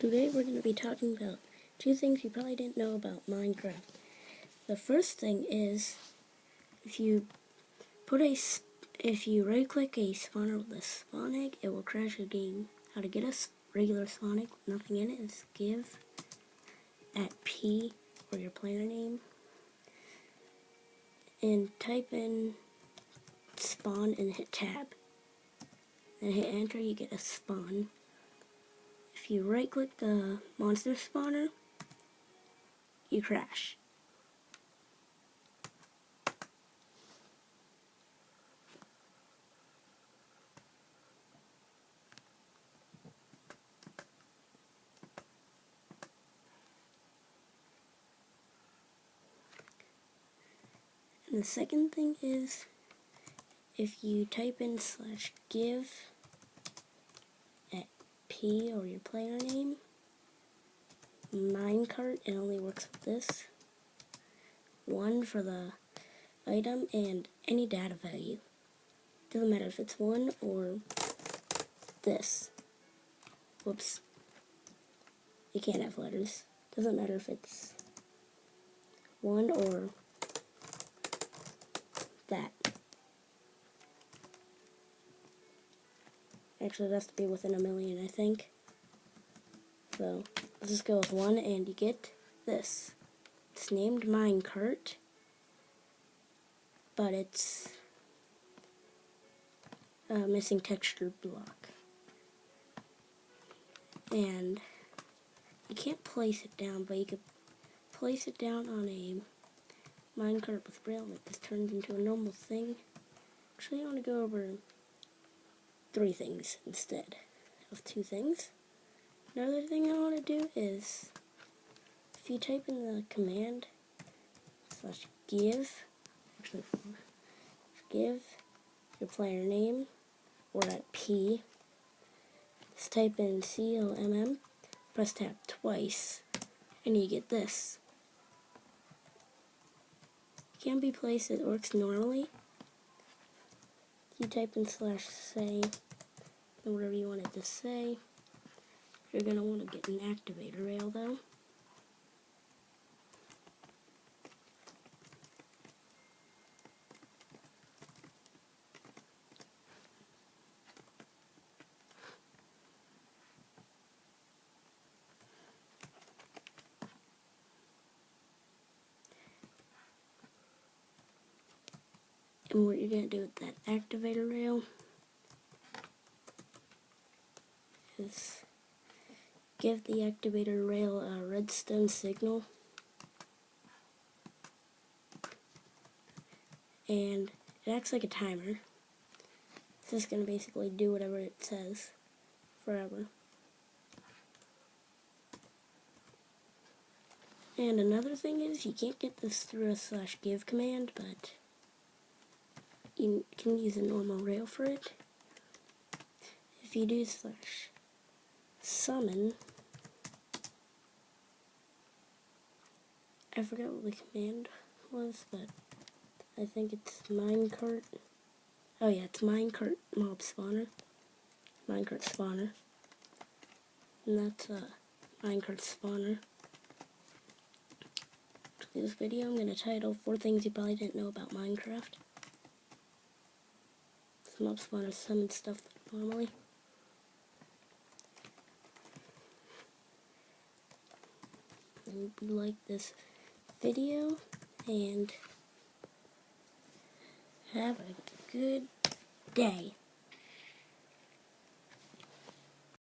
Today we're going to be talking about two things you probably didn't know about Minecraft. The first thing is if you put a if you right click a spawner with a spawn egg, it will crash your game. How to get a regular spawn egg with nothing in it is give at P or your player name and type in spawn and hit tab. Then hit enter, you get a spawn if you right click the monster spawner, you crash. And the second thing is if you type in slash give P or your player name. Minecart, it only works with this. One for the item and any data value. Doesn't matter if it's one or this. Whoops. You can't have letters. Doesn't matter if it's one or that. Actually, it has to be within a million, I think. So, let's just go with one, and you get this. It's named Minecart, but it's a missing texture block. And you can't place it down, but you could place it down on a minecart with braille, like this turns into a normal thing. Actually, I want to go over three things instead of two things. Another thing I want to do is, if you type in the command slash give, actually give your player name, or at P, just type in C-O-M-M, press tab twice, and you get this. Can be placed, it works normally, you type in slash say and whatever you want it to say. You're going to want to get an activator rail though. And what you're going to do with that activator rail is give the activator rail a redstone signal. And it acts like a timer. It's just going to basically do whatever it says forever. And another thing is you can't get this through a slash give command, but you can use a normal rail for it. If you do slash summon, I forgot what the command was, but I think it's minecart. Oh yeah, it's minecart mob spawner. Minecart spawner. And that's a minecart spawner. This video I'm going to title Four Things You Probably Didn't Know About Minecraft mob spawners summon stuff normally. I hope you like this video and have a good day.